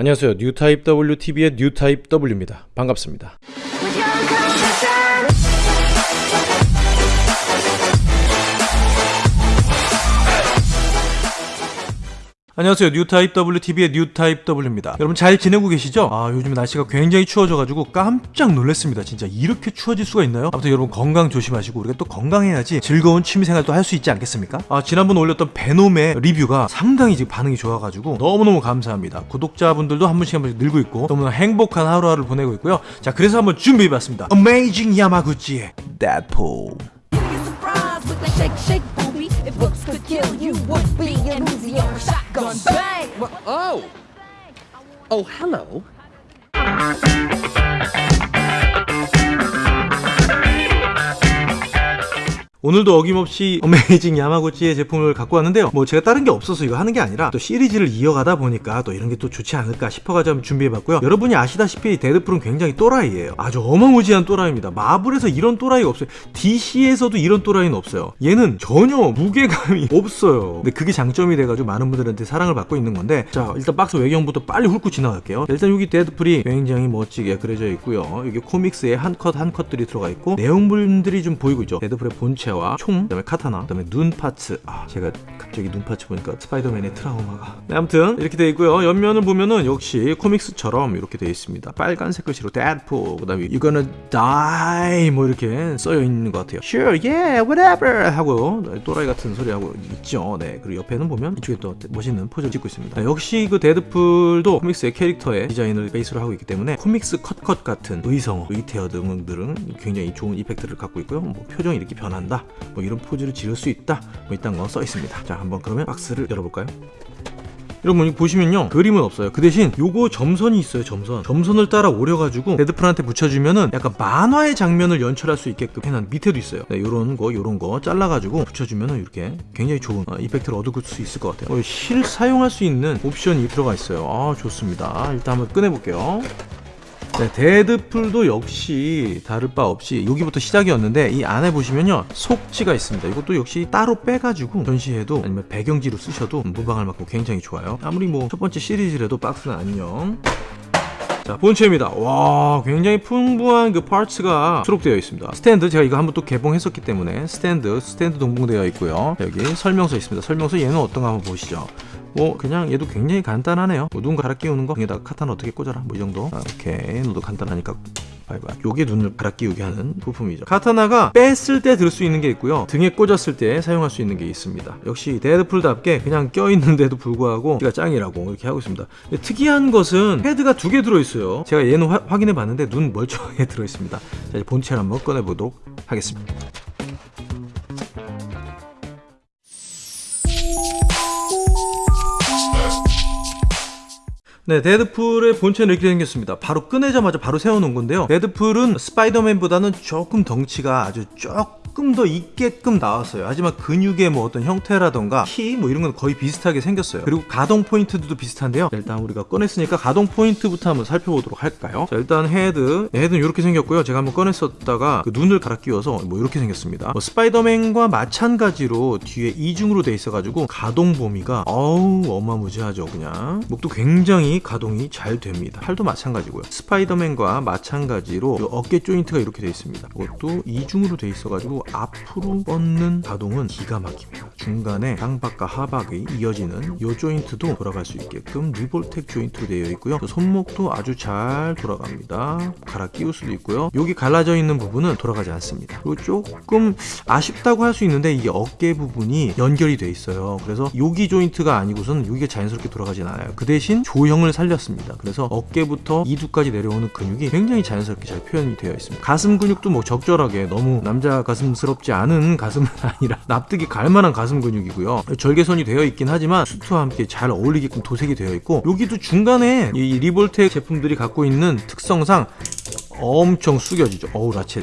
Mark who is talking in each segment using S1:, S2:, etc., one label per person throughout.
S1: 안녕하세요. 뉴타입 WTV의 뉴타입 W입니다. 반갑습니다. 안녕하세요. 뉴타입 WTV의 뉴타입 W입니다. 여러분 잘 지내고 계시죠? 아, 요즘 날씨가 굉장히 추워져가지고 깜짝 놀랐습니다. 진짜 이렇게 추워질 수가 있나요? 아무튼 여러분 건강 조심하시고 우리가 또 건강해야지 즐거운 취미생활도 할 수 있지 않겠습니까? 아, 지난번 올렸던 베놈의 리뷰가 상당히 지금 반응이 좋아가지고 너무너무 감사합니다. 구독자분들도 한 분씩 한 분씩 늘고 있고 너무나 행복한 하루하루를 보내고 있고요. 자, 그래서 한번 준비해봤습니다. Amazing 야마구치의 Deadpool.
S2: gun bang!
S3: Oh! Oh, hello.
S1: 오늘도 어김없이 어메이징 야마구치의 제품을 갖고 왔는데요. 뭐 제가 다른 게 없어서 이거 하는 게 아니라 또 시리즈를 이어가다 보니까 또 이런 게 또 좋지 않을까 싶어가지고 준비해봤고요. 여러분이 아시다시피 데드풀은 굉장히 또라이예요. 아주 어마무지한 또라이입니다. 마블에서 이런 또라이가 없어요. DC에서도 이런 또라이는 없어요. 얘는 전혀 무게감이 없어요. 근데 그게 장점이 돼가지고 많은 분들한테 사랑을 받고 있는 건데 자 일단 박스 외경부터 빨리 훑고 지나갈게요. 일단 여기 데드풀이 굉장히 멋지게 그려져 있고요. 여기 comics에 한 컷 한 컷들이 들어가 있고 내용물들이 좀 보이고 있죠. 데드풀의 본체와 총, 그다음에 카타나, 그다음에 눈 parts. 아 제가 갑자기 눈 parts 보니까 스파이더맨의 트라우마가. 네, 아무튼 이렇게 돼 있고요. 옆면을 보면은 역시 comics처럼 이렇게 돼 있습니다. 빨간색 글씨로 데드풀, 그다음에 gonna die 뭐 이렇게 써여 있는 것 같아요. Sure, yeah, whatever 하고 또라이 같은 소리 하고 있죠. 네, 그리고 옆에는 보면 이쪽에 또 멋있는 포즈를 찍고 있습니다. 네, 역시 그 데드풀도 comics의 캐릭터의 디자인을 베이스로 하고 있기 때문에 코믹스 컷컷 같은 의성어, 의태어 등들은 굉장히 좋은 이펙트를 갖고 있고요. 뭐 표정이 이렇게 변한다, 뭐 이런 포즈를 지을 수 있다, 뭐 이딴 거 써 있습니다. 자, 한번 그러면 박스를 열어볼까요? 여러분 보시면요. 그림은 없어요. 그 대신 요거 점선이 있어요 점선. 점선을 따라 오려가지고 데드풀한테 붙여주면은 약간 만화의 장면을 연출할 수 있게끔 해놓은 밑에도 있어요. 네, 요런 거 요런 거 잘라가지고 붙여주면은 이렇게 굉장히 좋은 어, 이펙트를 얻을 수 있을 것 같아요. 어, 실 사용할 수 있는 옵션이 들어가 있어요. 아 좋습니다. 일단 한번 꺼내볼게요 네, 데드풀도 역시 다를 바 없이 여기부터 시작이었는데 이 안에 보시면요 속지가 있습니다. 이것도 역시 따로 빼가지고 전시해도 아니면 배경지로 쓰셔도 무방할 만큼 굉장히 좋아요. 아무리 뭐 첫 번째 시리즈라도 박스는 안녕. 자 본체입니다. 와 굉장히 풍부한 그 parts가 수록되어 있습니다. 스탠드 제가 이거 한번 또 개봉했었기 때문에 스탠드 스탠드 동봉되어 있고요. 여기 설명서 있습니다. 설명서 얘는 어떤가 한번 보시죠 뭐 그냥 얘도 굉장히 간단하네요. 뭐 눈 갈아 끼우는 거? 여기다가 카타나 어떻게 꽂아라? 뭐 이 정도? 아, 오케이. 너도 간단하니까 바이바이. 요게 눈을 갈아 끼우게 하는 부품이죠. 카타나가 뺐을 때 들 수 있는 게 있고요. 등에 꽂았을 때 사용할 수 있는 게 있습니다. 역시 데드풀답게 그냥 껴있는데도 불구하고 제가 짱이라고 이렇게 하고 있습니다. 특이한 것은 헤드가 두 개 들어있어요. 제가 얘는 화- 확인해 봤는데 눈 멀쩡하게 들어있습니다. 자 이제 본체를 한번 꺼내보도록 하겠습니다 네, 데드풀의 본체는 이렇게 생겼습니다. 바로 꺼내자마자 바로 세워놓은 건데요. 데드풀은 스파이더맨보다는 조금 덩치가 아주 조금 더 있게끔 나왔어요. 하지만 근육의 뭐 어떤 형태라던가 키 뭐 이런 건 거의 비슷하게 생겼어요. 그리고 가동 포인트도 비슷한데요. 자, 일단 우리가 꺼냈으니까 가동 포인트부터 한번 살펴보도록 할까요? 자, 일단 헤드. 네, 헤드는 이렇게 생겼고요. 제가 한번 꺼냈었다가 그 눈을 갈아 끼워서 뭐 이렇게 생겼습니다. 뭐 스파이더맨과 마찬가지로 뒤에 이중으로 돼 있어가지고 가동 범위가 어우 어마무지하죠 그냥 목도 굉장히 가동이 잘 됩니다 팔도 마찬가지고요 스파이더맨과 마찬가지로 이 어깨 조인트가 이렇게 돼 있습니다 이것도 이중으로 돼 있어가지고 앞으로 뻗는 가동은 기가 막힙니다. 중간에 상박과 하박이 이어지는 이 조인트도 돌아갈 수 있게끔 리볼텍 조인트로 되어 있고요. 손목도 아주 잘 돌아갑니다. 갈아 끼울 수도 있고요. 여기 갈라져 있는 부분은 돌아가지 않습니다. 그리고 조금 아쉽다고 할 수 있는데 이게 어깨 부분이 연결이 돼 있어요. 그래서 여기 조인트가 아니고선 여기가 자연스럽게 돌아가진 않아요. 그 대신 조형을 살렸습니다. 그래서 어깨부터 이두까지 내려오는 근육이 굉장히 자연스럽게 잘 표현이 되어 있습니다. 가슴 근육도 뭐 적절하게 너무 남자 가슴 스럽지 않은 가슴은 아니라 납득이 갈 만한 가슴 근육이고요 절개선이 되어 있긴 하지만 수트와 함께 잘 어울리게끔 도색이 되어 있고 여기도 중간에 이 리볼텍 제품들이 갖고 있는 특성상 엄청 숙여지죠 어우 ratchet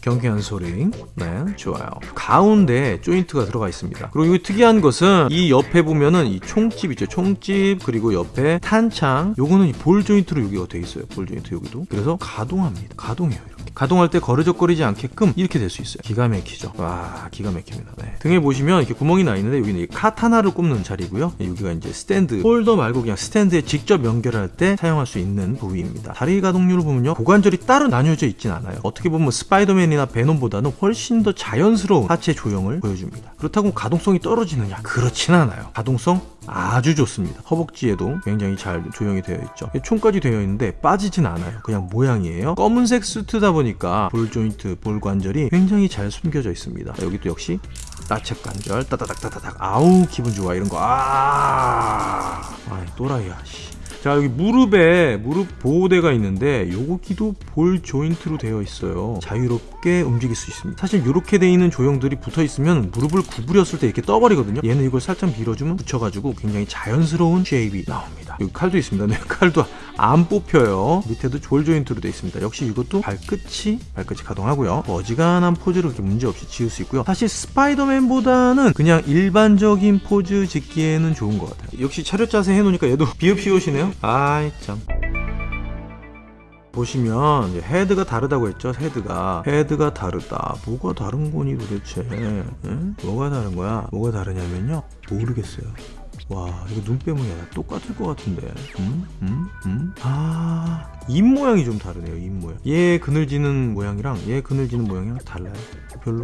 S1: 경쾌한 소리. 네, 좋아요. 가운데 조인트가 들어가 있습니다. 그리고 이 특이한 것은 이 옆에 보면은 이 총집 있죠. 총집 그리고 옆에 탄창. 요거는 이 볼 조인트로 여기가 돼 있어요. 볼 조인트 여기도. 그래서 가동합니다. 가동해요. 가동할 때 거치적거리지 않게끔 이렇게 될 수 있어요. 기가 막히죠. 와 기가 막힙니다. 네. 등에 보시면 이렇게 구멍이 나 있는데 여기는 이 카타나를 꼽는 자리고요. 네, 여기가 이제 스탠드 홀더 말고 그냥 스탠드에 직접 연결할 때 사용할 수 있는 부위입니다. 다리 가동률을 보면요. 고관절이 따로 나뉘어져 있진 않아요. 어떻게 보면 스파이더맨이나 베놈보다는 훨씬 더 자연스러운 하체 조형을 보여줍니다. 그렇다고 가동성이 떨어지느냐? 그렇진 않아요. 가동성 아주 좋습니다. 허벅지에도 굉장히 잘 조형이 되어 있죠. 총집까지 되어 있는데 빠지진 않아요. 그냥 모양이에요. 검은색 수트다 보니까 볼 조인트 볼 관절이 굉장히 잘 숨겨져 있습니다. 여기 또 역시 나체 관절 따다닥 따다닥. 아우 기분 좋아 이런 거 아! 아이 또라이야 씨. 자 여기 무릎에 무릎 보호대가 있는데 요거기도 볼 조인트로 되어 있어요. 자유롭게 움직일 수 있습니다. 사실 이렇게 돼 있는 조형들이 붙어 있으면 무릎을 구부렸을 때 이렇게 떠버리거든요. 얘는 이걸 살짝 밀어주면 붙여가지고 굉장히 자연스러운 shape이 나옵니다 여기 칼도 있습니다. 네, 칼도 안 뽑혀요. 밑에도 볼 조인트로 되어 있습니다. 역시 이것도 발끝이 발끝이 가동하고요. 어지간한 포즈를 이렇게 문제없이 지을 수 있고요. 사실 스파이더맨보다는 그냥 일반적인 포즈 짓기에는 좋은 것 같아요. 역시 차렷 자세 해놓으니까 얘도 비읍시옷이네요. 아이 참. 보시면 헤드가 다르다고 했죠? 헤드가. 헤드가 다르다. 뭐가 다른 거니 도대체? 응? 뭐가 다른 거야? 뭐가 다르냐면요. 모르겠어요 와 이거 눈 빼면은 야 똑같을 것 같은데 음? 음? 음? 아입 모양이 좀 다르네요 입 모양. 얘 그늘지는 모양이랑 얘 그늘지는 모양이랑 달라요. 별로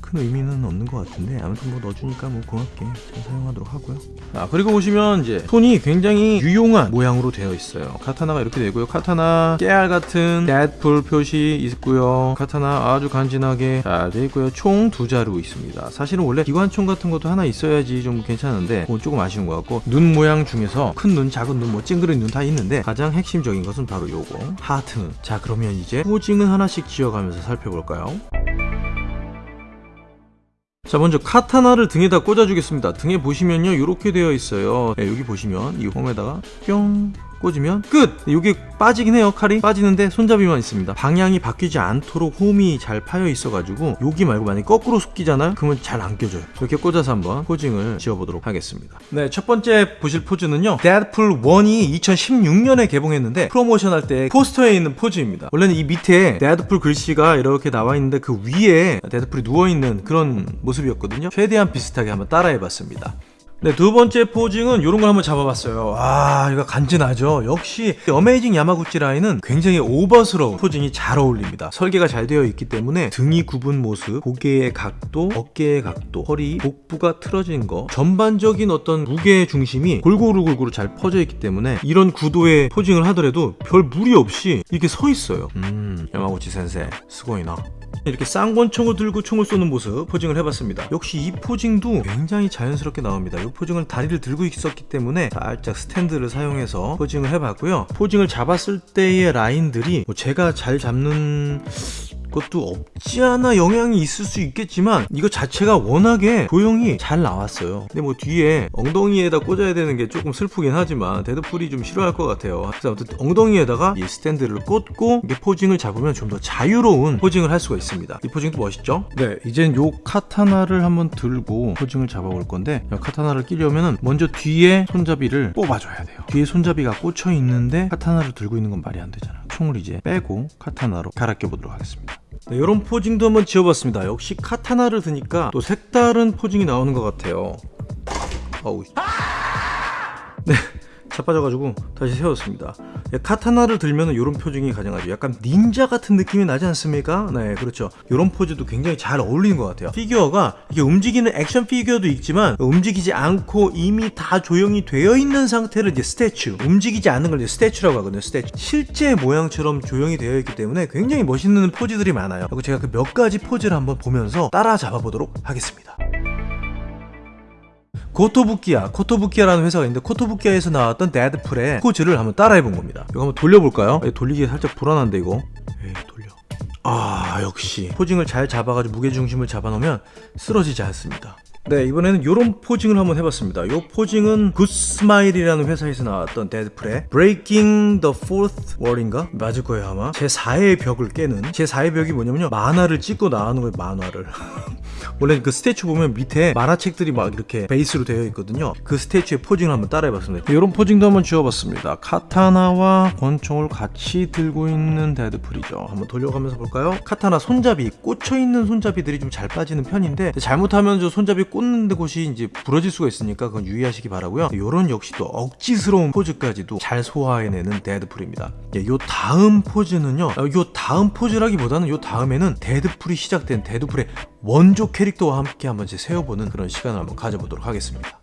S1: 큰 의미는 없는 것 같은데 아무튼 뭐 넣어주니까 뭐 고맙게 잘 사용하도록 하고요. 아 그리고 보시면 이제 손이 굉장히 유용한 모양으로 되어 있어요. 카타나가 이렇게 되고요. 카타나 깨알 같은 데드풀 표시 있고요. 카타나 아주 간지나게 잘 되어 있고요. 총 두 자루 있습니다. 사실은 원래 기관총 같은 것도 하나 있어야지 좀 괜찮은데 조금 아쉬운 것 같고 눈 모양 중에서 큰 눈 작은 눈 뭐 찡그린 눈 다 있는데 가장 핵심적인 것은 바로 요거. 하트 눈 자 그러면 이제 posing은 하나씩 지어가면서 살펴볼까요? 자 먼저 카타나를 등에다 꽂아주겠습니다. 등에 보시면요 이렇게 되어 있어요. 네, 여기 보시면 이 홈에다가 뿅 꽂으면 끝! 이게 빠지긴 해요 칼이. 빠지는데 손잡이만 있습니다. 방향이 바뀌지 않도록 홈이 잘 파여 있어가지고 여기 말고 만약에 거꾸로 숙기잖아요? 그러면 잘 안 껴져요. 이렇게 꽂아서 한번 posing을 지어보도록 하겠습니다. 네 첫 번째 보실 포즈는요. 데드풀 1이 2016년에 개봉했는데 프로모션 할 때 포스터에 있는 포즈입니다. 원래는 이 밑에 데드풀 글씨가 이렇게 나와 있는데 그 위에 데드풀이 누워있는 그런 모습이었거든요. 최대한 비슷하게 한번 따라해봤습니다 네, 두 번째 posing은 이런 걸 한번 잡아봤어요. 아, 이거 간지나죠? 역시 어메이징 야마구치 라인은 굉장히 오버스러운 posing이 잘 어울립니다. 설계가 잘 되어 있기 때문에 등이 굽은 모습, 고개의 각도, 어깨의 각도, 허리, 복부가 틀어진 거 전반적인 어떤 무게 중심이 골고루 골고루 잘 퍼져 있기 때문에 이런 구도의 posing을 하더라도 별 무리 없이 이렇게 서 있어요. 음, 야마구치 先生, すごいな. 이렇게 쌍권총을 들고 총을 쏘는 모습 posing을 해봤습니다. 역시 이 posing도 굉장히 자연스럽게 나옵니다. 이 posing을 다리를 들고 있었기 때문에 살짝 스탠드를 사용해서 posing을 해봤고요. posing을 잡았을 때의 라인들이 뭐 제가 잘 잡는 것도 없지 않아 영향이 있을 수 있겠지만 이거 자체가 워낙에 조형이 잘 나왔어요. 근데 뭐 뒤에 엉덩이에다 꽂아야 되는 게 조금 슬프긴 하지만 데드풀이 좀 싫어할 것 같아요. 그래서 아무튼 엉덩이에다가 이 스탠드를 꽂고 이게 posing을 잡으면 좀 더 자유로운 posing을 할 수가 있습니다. 이 posing도 멋있죠? 네 이젠 요 카타나를 한번 들고 posing을 잡아볼 건데 이 카타나를 끼려면은 먼저 뒤에 손잡이를 뽑아줘야 돼요. 뒤에 손잡이가 꽂혀 있는데 카타나를 들고 있는 건 말이 안 되잖아 총을 이제 빼고 카타나로 갈아 껴 보도록 하겠습니다 네, 이런 posing도 한번 지어봤습니다. 역시 카타나를 드니까 또 색다른 posing이 나오는 것 같아요. 어우. 네, 자빠져가지고 다시 세웠습니다. 네, 카타나를 들면 이런 posing이 가능하죠. 약간 닌자 같은 느낌이 나지 않습니까? 네, 그렇죠. 이런 포즈도 굉장히 잘 어울리는 것 같아요. 피규어가 이게 움직이는 액션 피규어도 있지만 움직이지 않고 이미 다 조형이 되어 있는 상태를 이제 statue, 움직이지 않는 걸 이제 statue라고 하거든요. statue. 실제 모양처럼 조형이 되어 있기 때문에 굉장히 멋있는 포즈들이 많아요. 그리고 제가 그 몇 가지 포즈를 한번 보면서 따라 잡아보도록 하겠습니다. 코토부키야 코토부키야라는 회사가 있는데 코토부키야에서 나왔던 데드풀의 포즈를 한번 따라해본 겁니다. 이거 한번 돌려볼까요? 에이, 돌리기 살짝 불안한데 이거. 에이 돌려. 아 역시. posing을 잘 잡아가지고 무게중심을 잡아놓으면 쓰러지지 않습니다 네 이번에는 이런 posing을 한번 해봤습니다 이 posing은 굿스마일이라는 회사에서 나왔던 데드풀의 Breaking the Fourth Wall인가? 맞을 거예요 아마 제4의 벽을 깨는 제4의 벽이 뭐냐면요 만화를 찢고 나오는 거예요 만화를 원래 그 statue 보면 밑에 만화책들이 막 이렇게 베이스로 되어 있거든요. 그 statue의 posing을 한번 따라해봤습니다. 이런 posing도 한번 지어봤습니다. 카타나와 권총을 같이 들고 있는 데드풀이죠. 한번 돌려가면서 볼까요? 카타나 손잡이 꽂혀 있는 손잡이들이 좀 잘 빠지는 편인데 잘못하면 저 손잡이 꽂는 데 곳이 이제 부러질 수가 있으니까 그건 유의하시기 바라고요. 요런 역시 또 억지스러운 포즈까지도 잘 소화해내는 데드풀입니다. 예, 요 다음 포즈는요. 어, 요 다음 포즈라기보다는 요 다음에는 데드풀이 시작된 데드풀의 원조 캐릭터와 함께 한번 제 세워보는 그런 시간을 한번 가져보도록 하겠습니다.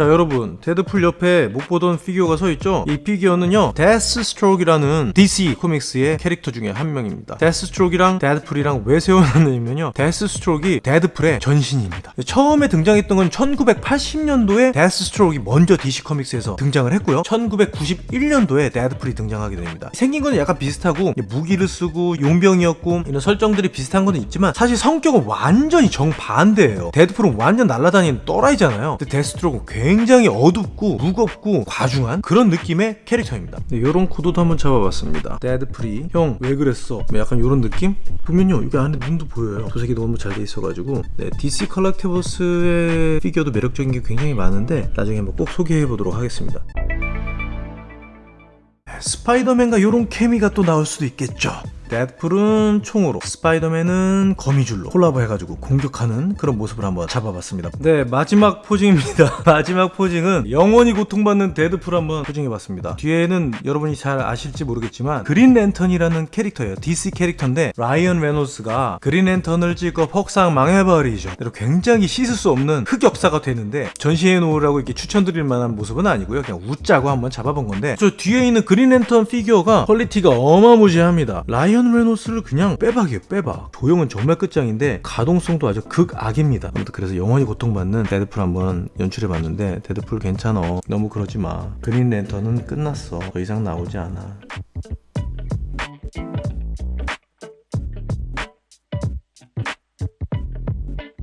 S1: 자 여러분 데드풀 옆에 못 보던 피규어가 서 있죠? 이 피규어는요 데스스트로크라는 DC 코믹스의 캐릭터 중에 한 명입니다. 데스스트로크랑 데드풀이랑 왜 세워놨냐면요 데스스트로크이 데드풀의 전신입니다. 처음에 등장했던 건 1980년도에 데스스트로크이 먼저 DC 코믹스에서 등장을 했고요. 1991년도에 데드풀이 등장하게 됩니다. 생긴 건 약간 비슷하고 무기를 쓰고 용병이었고 이런 설정들이 비슷한 건 있지만 사실 성격은 완전히 정반대예요. 데드풀은 완전 날아다니는 또라이잖아요. 근데 데스스트로크는 굉장히 어둡고 무겁고 과중한 그런 느낌의 캐릭터입니다. 이런 코드도 한번 잡아봤습니다. 데드풀이 형왜 그랬어? 뭐 약간 이런 느낌? 보면요 여기 안에 눈도 보여요. 도색이 너무 잘 돼 있어가지고. 네, DC 컬렉티블스의 피규어도 매력적인 게 굉장히 많은데 나중에 한번 꼭 소개해 보도록 하겠습니다. 스파이더맨과 이런 케미가 또 나올 수도 있겠죠. 데드풀은 총으로, 스파이더맨은 거미줄로 콜라보 해가지고 공격하는 그런 모습을 한번 잡아봤습니다. 네, 마지막 posing입니다. 마지막 posing은 영원히 고통받는 데드풀 한번 posing해봤습니다. 뒤에는 여러분이 잘 아실지 모르겠지만 그린 랜턴이라는 캐릭터예요. DC 캐릭터인데 라이언 레이놀즈가 그린 랜턴을 찍어 폭삭 망해버리죠. 굉장히 씻을 수 없는 흑역사가 되는데 전시해 놓으라고 이렇게 추천드릴 만한 모습은 아니고요. 그냥 웃자고 한번 잡아본 건데 저 뒤에 있는 그린 랜턴 피규어가 퀄리티가 어마무지합니다. 라이언 레이놀즈를 그냥 빼박이에요. 빼박. 조형은 정말 끝장인데 가동성도 아주 극악입니다. 아무튼 그래서 영원히 고통받는 데드풀 한번 연출해봤는데 데드풀 괜찮어. 너무 그러지 마. 그린 랜턴은 끝났어. 더 이상 나오지 않아.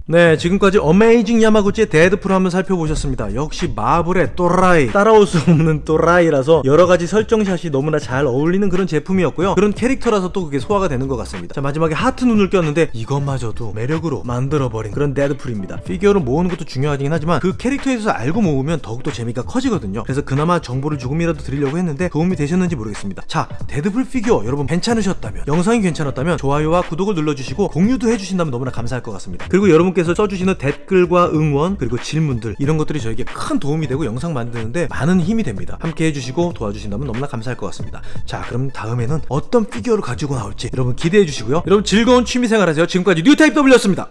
S1: 네, 지금까지 어메이징 야마구치의 데드풀 한번 살펴보셨습니다. 역시 마블의 또라이, 따라올 수 없는 또라이라서 여러가지 설정샷이 너무나 잘 어울리는 그런 제품이었고요. 그런 캐릭터라서 또 그게 소화가 되는 것 같습니다. 자, 마지막에 하트 눈을 꼈는데 이것마저도 매력으로 만들어버린 그런 데드풀입니다. 피규어를 모으는 것도 중요하긴 하지만 그 캐릭터에 대해서 알고 모으면 더욱더 재미가 커지거든요. 그래서 그나마 정보를 조금이라도 드리려고 했는데 도움이 되셨는지 모르겠습니다. 자, 데드풀 피규어 여러분 괜찮으셨다면, 영상이 괜찮았다면 좋아요와 구독을 눌러주시고 공유도 해주신다면 너무나 감사할 것 같습니다. 그리고 여러분 여러분께서 써주시는 댓글과 응원 그리고 질문들 이런 것들이 저에게 큰 도움이 되고 영상 만드는데 많은 힘이 됩니다. 함께 해주시고 도와주신다면 너무나 감사할 것 같습니다. 자 그럼 다음에는 어떤 피규어를 가지고 나올지 여러분 기대해 주시고요. 여러분 즐거운 취미생활 하세요. 지금까지 뉴타입 W였습니다